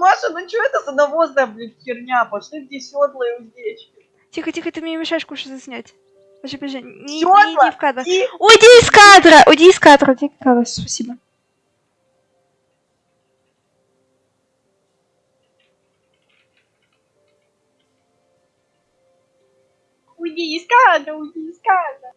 Маша, ну что это за навозная, блин, херня? Пошли где седла и уздечки. Тихо, тихо, ты мне мешаешь кушать заснять. Подожди, подожди, не, не Сёдла иди в кадр. и... Уйди из кадра! Уйди из кадра, уйди из кадра, спасибо. Уйди из кадра, уйди из кадра.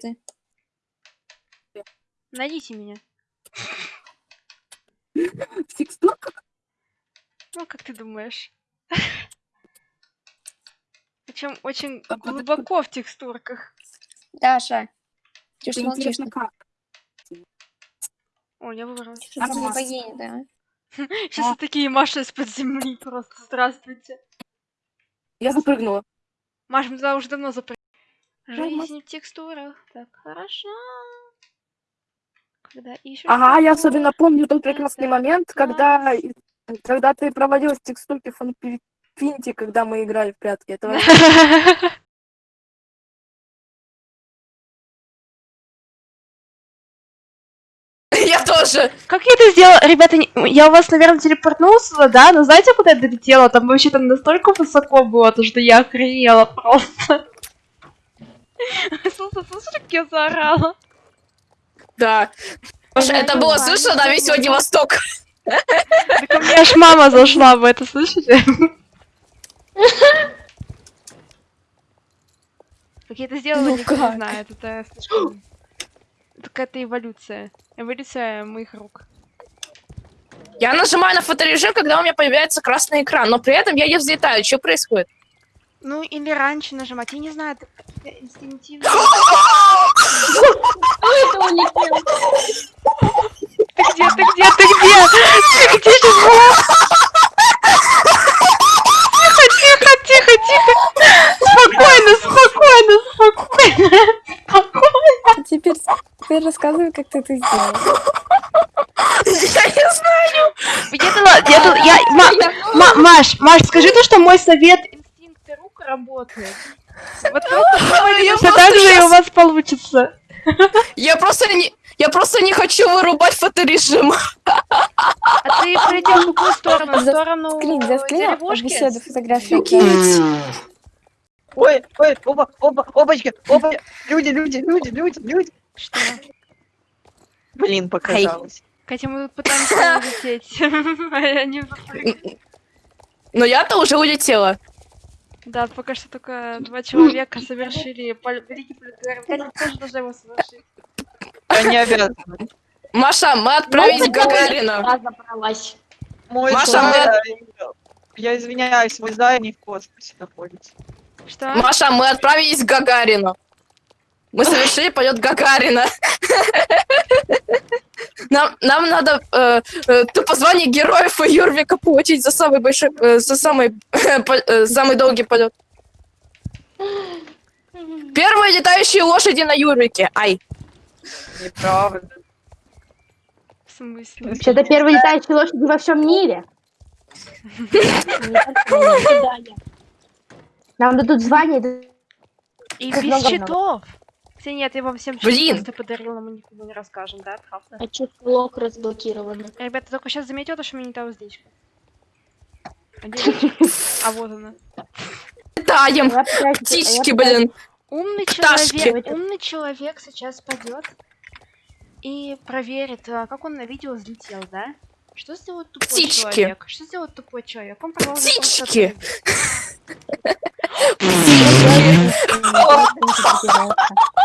Где ты? Найдите меня. В текстурках? Ну, как ты думаешь? Причем очень А глубоко в текстурках. Даша. Ты что молчишь? интересно как? О, я выбралась. За Нормально. богиня, да? Сейчас такие Маши из-под земли просто. Здравствуйте. Я запрыгнула. Маш, мы туда уже давно запрыгнули. Жизнь в текстурах. Так, хорошо. Когда ищешь... Ага, я особенно помню тот прекрасный это момент, когда, когда ты проводила текстурки в Финте, когда мы играли в прятки. Это вообще- Я тоже. Как я это сделала? Ребята, я у вас, наверное, телепортнулась сюда, да? Но знаете, куда я долетела? Там вообще там настолько высоко было, то что я охренела просто. Слушай, слушай, как я заорала. Да. Маша, это было слышно на весь сегодня Восток. Так у меня аж мама зашла в это, слышите? Как я это сделала, Ну никто не как? знает. Это слишком... Это какая-то эволюция. Эволюция моих рук. Я нажимаю на фоторежим, когда у меня появляется красный экран, но при этом я не взлетаю. Что происходит? Ну, или раньше нажимать, я не знаю, это инстинктивно. Ты где, ты где, ты где? Ты где была? Тихо, тихо, тихо, тихо. Спокойно, спокойно, спокойно. Спокойно. Теперь, теперь рассказывай, как ты это сделала. Я не знаю. Я, Ма- Ма- Маш, Маш, скажи то, что мой совет работает. Вот просто все просто так же и у вас получится. Я просто не... Я просто не хочу вырубать фоторежим. А ты полетел в какую сторону? В сторону Скрин, заскринил деревушки? беседу фотографию. Ой, ой, оба, оба, опачки, оба, люди, люди, люди, люди, люди. Что? Блин, показалось. Катя, мы пытаемся улететь. А я не. Но я-то уже улетела. Да, пока что только два человека совершили великий полет Гагарина. Катя, тоже должна его совершить. Обязан. Маша, мы отправились к Гагарину. забралась. Мой Маша, зай- Я извиняюсь, мой зай не в космосе находится. Что? Маша, мы отправились к Гагарину. Мы совершили полет Гагарина. Нам, нам надо э, э, тупо звание героев и Юрвика получить за самый большой, э, за самый, по- э, самый долгий полет. Первые летающие лошади на Юрвике. Ай. Неправда. В смысле? Вообще-то первые летающие лошади во всем мире. Нам дадут звание. да- И без много щитов. Ксения, ты вам всем Блин. просто подарил, но мы никому не расскажем, да, правда? А чё лог разблокирован? Ребята, только сейчас заметил то, что меня не та уздечка. А вот она. Я пытаюсь- а я Птички, блин. Умный человек, умный человек сейчас пойдет и проверит, а, как он на видео взлетел, да? Что сделает тупой Птички. человек? Что сделает тупой человек? Он продолжит просто Птички.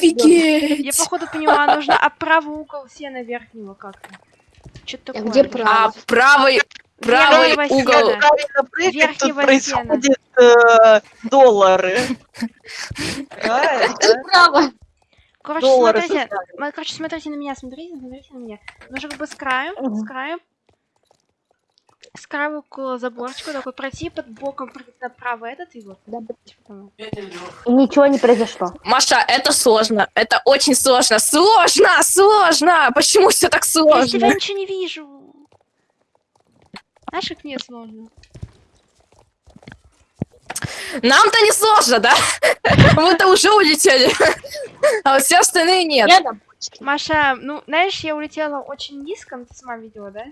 Офигеть. Я походу поняла, нужно а правый угол сена верхнего как-то. Что-то такое. где нужно. А правый, правый Верхнего угол. сена. Правильно прыгать, тут Верхнего происходят э, доллары. Да? Право. Короче, Доллары смотрите, короче, смотрите на меня, смотрите, смотрите на меня. Нужно как бы с краю, с краю, с краю около заборчика такой пройти под боком направо этот и вот. Потом- И ничего не произошло. Маша, это сложно. Это очень сложно. Сложно, сложно. Почему все так Я тебя сложно? ничего не вижу. Знаешь, как мне сложно? Нам-то не сложно, да? Мы-то уже улетели. А вот все остальные нет. Маша, ну, знаешь, я улетела очень низко, ты сама видела, да?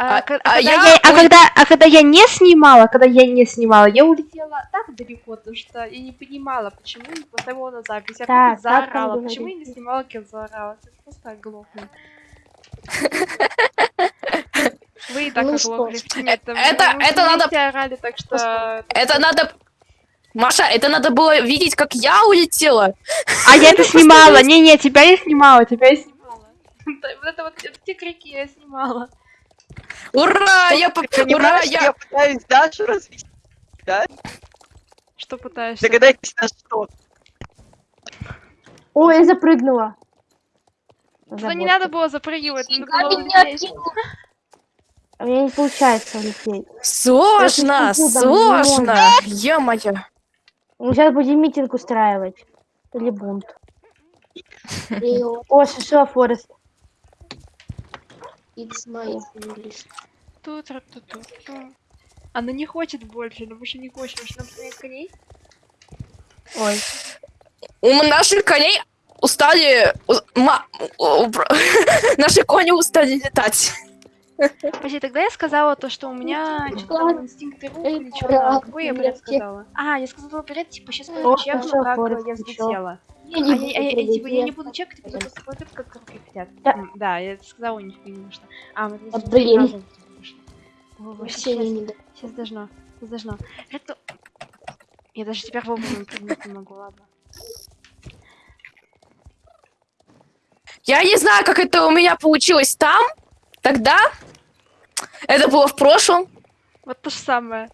А, А- ко- а когда я я, а когда, а когда я не снимала, когда я не снимала, я улетела так далеко, то что я не понимала, почему не поставила на запись. Я Так, просто заорала. Почему я не снимала, как я заорала? Это просто оглохну. Вы и так Ну оглохли. Нет, Это- это- это надо- орали, так что... Это надо... Маша, это надо было видеть, как я улетела. А я это снимала. Не-не, тебя я снимала, тебя я снимала. Вот это вот те крики я снимала. Ура, я... по- Ты Ура, я... я пытаюсь Дашу развести? Да? Что пытаешься? Догадайтесь, на что. Ой, я запрыгнула. Туда не надо было запрыгивать, надо было меня. А мне не получается улететь. Сложно, сложно. да, Ё-моё. Мы сейчас будем митинг устраивать. Или бунт. О, шишила Форест. It's my English. Тут, тут, тут, тут. Она не хочет больше, она больше не хочет. Может, нам поменять коней? Ой. У наших коней устали... ма- Наши кони устали летать. Подожди, тогда я сказала то, что у меня что-то инстинкты рук или что Какой я бред сказала? А, я сказала бред, типа, сейчас Форест, я взлетела. Я А не я, буду а я- прыгать, типа, я я- не буду чекать, они просто смотрят, как руки хотят. Да. М, Да, я сказала у них, потому что... А, мы А, блин. Вообще сейчас, не сейчас должно, сейчас должно. Это... Я даже теперь вовремя прыгнуть не могу, ладно. Я не знаю, как это у меня получилось там, тогда. Это было в прошлом. Вот то же самое.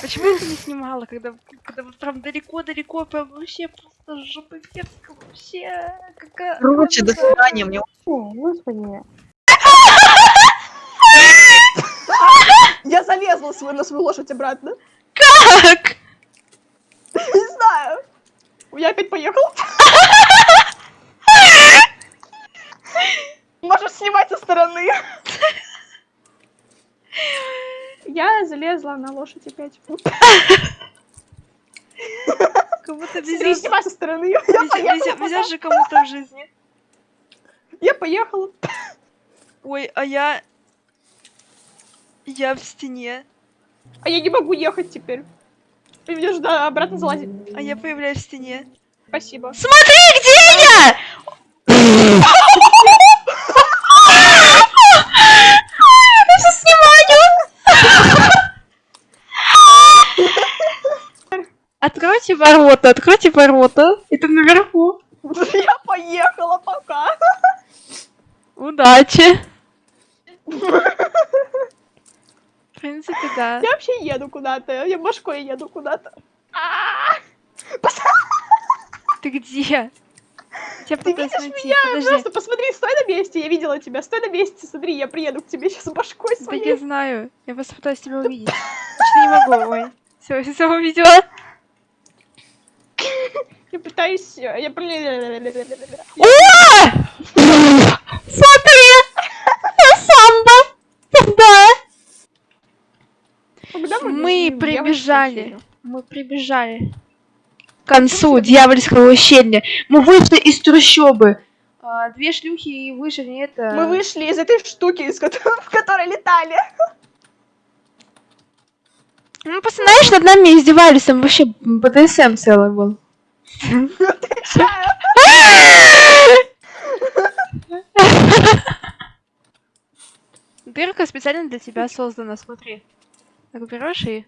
Почему я это не снимала, когда, когда вот прям далеко-далеко, прям вообще просто жопа мерзко, вообще какая... Короче, до свидания, мне О, господи. Я залезла свою, на свою лошадь обратно. Как? Не знаю. Я опять поехал. Можешь снимать со стороны. Я залезла на лошадь опять. Смотри, везет, со стороны. Везет же кому-то в жизни. Я поехала. Ой, а я... Я в стене. А я не могу ехать теперь. Ты мне да, обратно залазить. А я появляюсь в стене. Спасибо. Смотри, где! Я сейчас снимаю! Откройте ворота, откройте ворота. Это наверху. Я поехала пока. Удачи. В принципе, да. Я вообще еду куда-то. Я башкой еду куда-то. А, Ты где? Ты видишь найти. меня? Подожди. Просто посмотри, стой на месте. Я видела тебя. Стой на месте. Смотри, я приеду к тебе сейчас башкой Да своей. я знаю. Я просто пытаюсь тебя увидеть. Что не могу, ой. Все, все увидела. Я пытаюсь... э, Я... О! Смотри! Самбо! Да! Мы прибежали. Мы прибежали. К концу дьявольского ущелья. Мы вышли из трущобы. А, две шлюхи и выше не это... Мы вышли из этой штуки, из которой, в которой летали. Ну, просто, знаешь, над нами издевались, там вообще БДСМ целый был. Дырка специально для тебя создана, смотри. Так берешь и...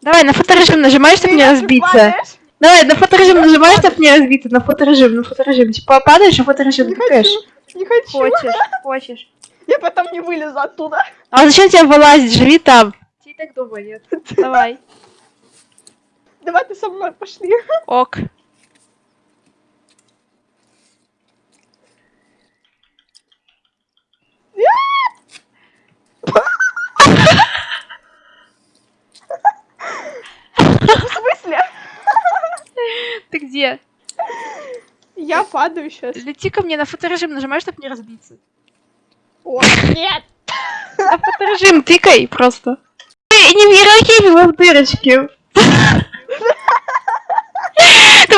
Давай, на фоторежим нажимаешь, чтобы не Ты разбиться. Давай, на фоторежим нажимаешь, чтобы не разбиться. На фоторежим, на фоторежим. Типа падаешь, а фоторежим тыкаешь. Не хочу. Хочешь, хочешь. Я потом не вылезу оттуда. А зачем тебе вылазить? Живи там. И так дома нет. Давай. Давай ты со мной пошли. Ок. В смысле? Ты где? Я падаю сейчас. Лети ко мне на фоторежим, нажимаешь, чтобы не разбиться. О, нет. На фоторежим тыкай просто. Эй, не в а в дырочке.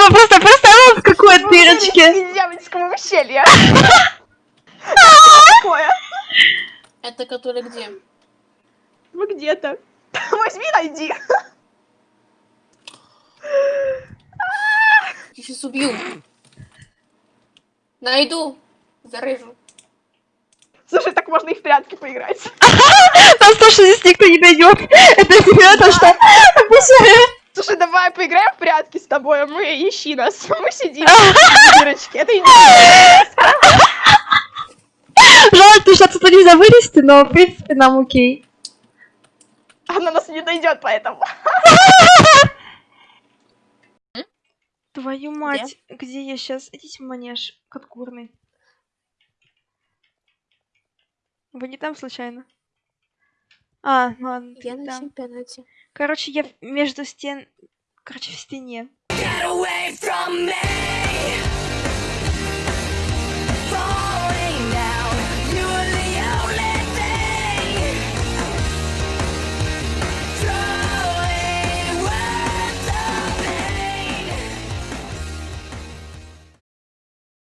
Бы просто представила, в какой дырочке. Дьявольского ущелья. Такое. Это который где? Вы где-то. Возьми, найди. Я сейчас убью. Найду. Зарыжу. Слушай, так можно и в прятки поиграть. Там то, что здесь никто не найдет. Это не то, что... Прятки с тобой, а мы ищи нас. Мы сидим в дырочке. Это. Жалко, что отсюда нельзя вылезти, но, в принципе, нам окей. Она нас не дойдет, поэтому. Твою мать, где я сейчас? Идите в манеж, курный. Вы не там случайно? А, ну ладно, Я на там. чемпионате. Короче, я между стен... Короче, в стене. Get away from me!